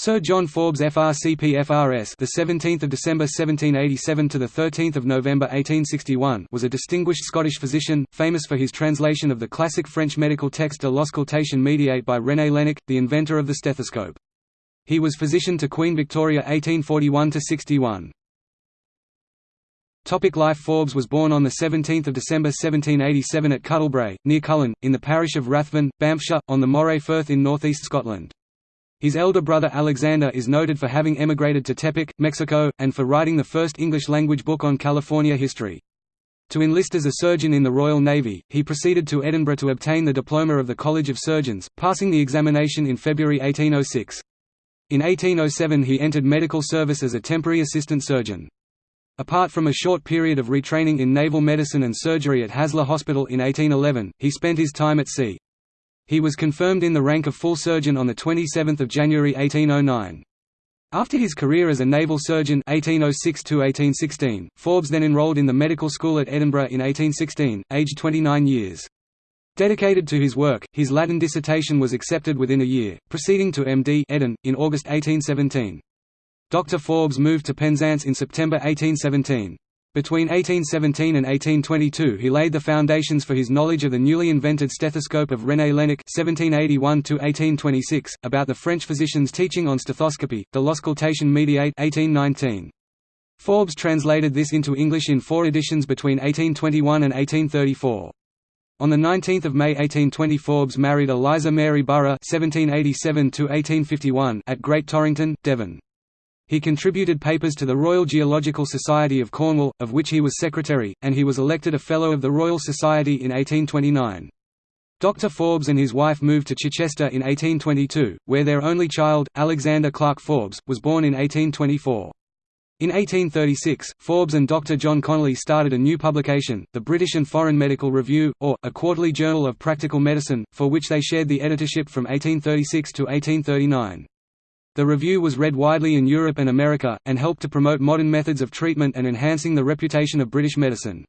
Sir John Forbes FRCP FRS the 17th of December 1787 to the 13th of November 1861 was a distinguished Scottish physician famous for his translation of the classic French medical text De l'auscultation médiate by René Laennec the inventor of the stethoscope He was physician to Queen Victoria 1841 to 61 Topic Life Forbes was born on 17 December 1787 at Cuttlebrae, near Cullen, in the parish of Rathven, Banffshire, on the Moray Firth in northeast Scotland. His elder brother Alexander is noted for having emigrated to Tepic, Mexico, and for writing the first English-language book on California history. To enlist as a surgeon in the Royal Navy, he proceeded to Edinburgh to obtain the diploma of the College of Surgeons, passing the examination in February 1806. In 1807 he entered medical service as a temporary assistant surgeon. Apart from a short period of retraining in naval medicine and surgery at Haslar Hospital in 1811, he spent his time at sea. He was confirmed in the rank of full surgeon on 27 January 1809. After his career as a naval surgeon 1806 Forbes then enrolled in the medical school at Edinburgh in 1816, aged 29 years. Dedicated to his work, his Latin dissertation was accepted within a year, proceeding to M.D. Eden, in August 1817. Dr. Forbes moved to Penzance in September 1817. Between 1817 and 1822 he laid the foundations for his knowledge of the newly invented stethoscope of René (1781–1826), about the French physician's teaching on stethoscopy, de l'auscultation médiate 1819. Forbes translated this into English in four editions between 1821 and 1834. On 19 May 1820 Forbes married Eliza Mary (1787–1851) at Great Torrington, Devon. He contributed papers to the Royal Geological Society of Cornwall, of which he was secretary, and he was elected a Fellow of the Royal Society in 1829. Dr. Forbes and his wife moved to Chichester in 1822, where their only child, Alexander Clark Forbes, was born in 1824. In 1836, Forbes and Dr. John Conolly started a new publication, the British and Foreign Medical Review, or, a quarterly journal of practical medicine, for which they shared the editorship from 1836 to 1839. The review was read widely in Europe and America, and helped to promote modern methods of treatment and enhancing the reputation of British medicine.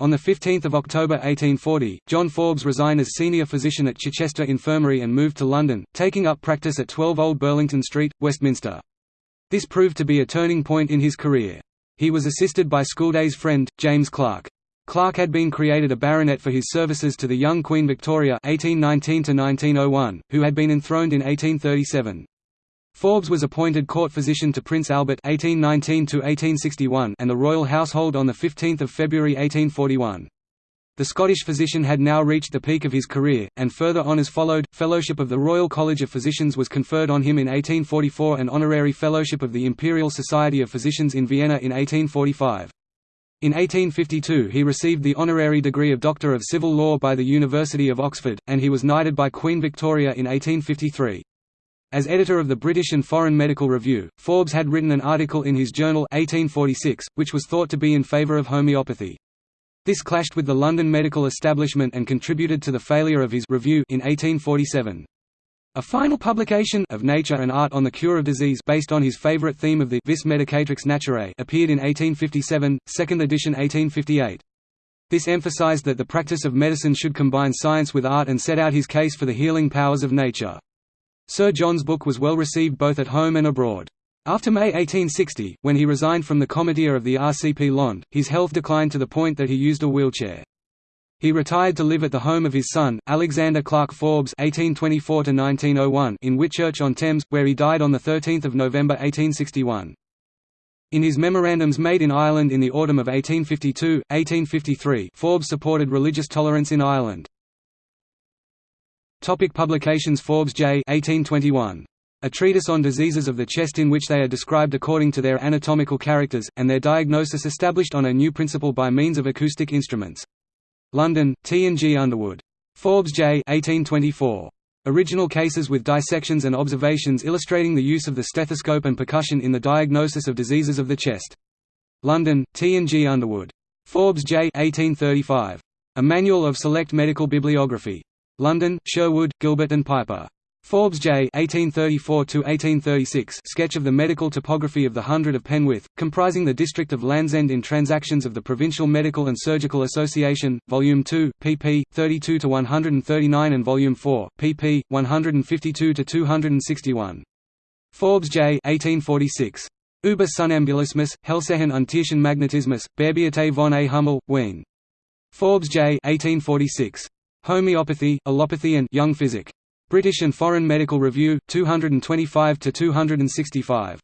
On 15 October 1840, John Forbes resigned as senior physician at Chichester Infirmary and moved to London, taking up practice at 12 Old Burlington Street, Westminster. This proved to be a turning point in his career. He was assisted by schooldays friend, James Clark. Clark had been created a baronet for his services to the young Queen Victoria 1819 who had been enthroned in 1837. Forbes was appointed court physician to Prince Albert (1819–1861) and the royal household on the 15th of February 1841. The Scottish physician had now reached the peak of his career, and further honours followed. Fellowship of the Royal College of Physicians was conferred on him in 1844 and honorary fellowship of the Imperial Society of Physicians in Vienna in 1845. In 1852 he received the honorary degree of Doctor of Civil Law by the University of Oxford, and he was knighted by Queen Victoria in 1853. As editor of the British and Foreign Medical Review, Forbes had written an article in his journal 1846, which was thought to be in favour of homeopathy. This clashed with the London medical establishment and contributed to the failure of his review in 1847. A final publication of Nature and Art on the Cure of Disease based on his favorite theme of the Vis Medicatrix Naturae appeared in 1857, second edition 1858. This emphasized that the practice of medicine should combine science with art and set out his case for the healing powers of nature. Sir John's book was well received both at home and abroad. After May 1860, when he resigned from the Comitia of the RCP Lond, his health declined to the point that he used a wheelchair. He retired to live at the home of his son, Alexander Clark Forbes (1824–1901) in Whitchurch-on-Thames, where he died on 13 November 1861. In his memorandums made in Ireland in the autumn of 1852, 1853, Forbes supported religious tolerance in Ireland. Topic publications Forbes J 1821. A treatise on diseases of the chest in which they are described according to their anatomical characters, and their diagnosis established on a new principle by means of acoustic instruments. London, T. and G. Underwood. Forbes J 1824. Original cases with dissections and observations illustrating the use of the stethoscope and percussion in the diagnosis of diseases of the chest. London, T. and G. Underwood. Forbes J 1835. A Manual of Select Medical Bibliography. London, Sherwood, Gilbert and Piper. Forbes J. 1834–1836 Sketch of the medical topography of the Hundred of Penwith, comprising the district of Landsend in Transactions of the Provincial Medical and Surgical Association, Volume 2, pp. 32–139 and Volume 4, pp. 152–261. Forbes J. 1846. Über Somnambulismus, Hellsehen und Tierchen Magnetismus, Beerbiete von A. Hummel, Wien. Forbes J. 1846. Homeopathy, Allopathy and Young Physic. British and Foreign Medical Review, 225–265.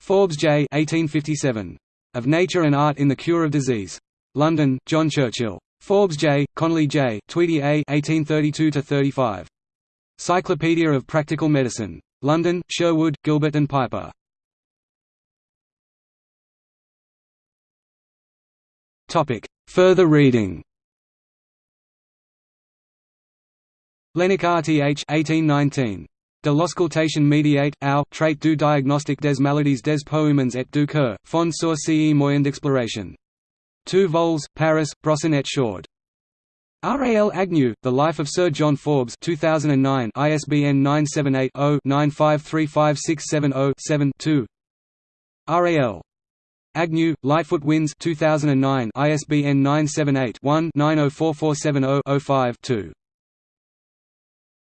Forbes J. 1857. Of Nature and Art in the Cure of Disease. London, John Churchill. Forbes J., Conolly J., Tweedy A. 1832–35. Cyclopedia of Practical Medicine. London, Sherwood, Gilbert and Piper. Further reading Laennec RTH 1819. De l'auscultation médiate, au, trait du diagnostic des maladies des poumons et du cœur, fond sur ce moyen d'exploration. 2 vols, Paris, Brosson et Short. R.A.L. Agnew, The Life of Sir John Forbes 2009 ISBN 978-0-9535670-7-2 R.A.L. Agnew, Lightfoot Wins 2009 ISBN 978 one 904470 5 2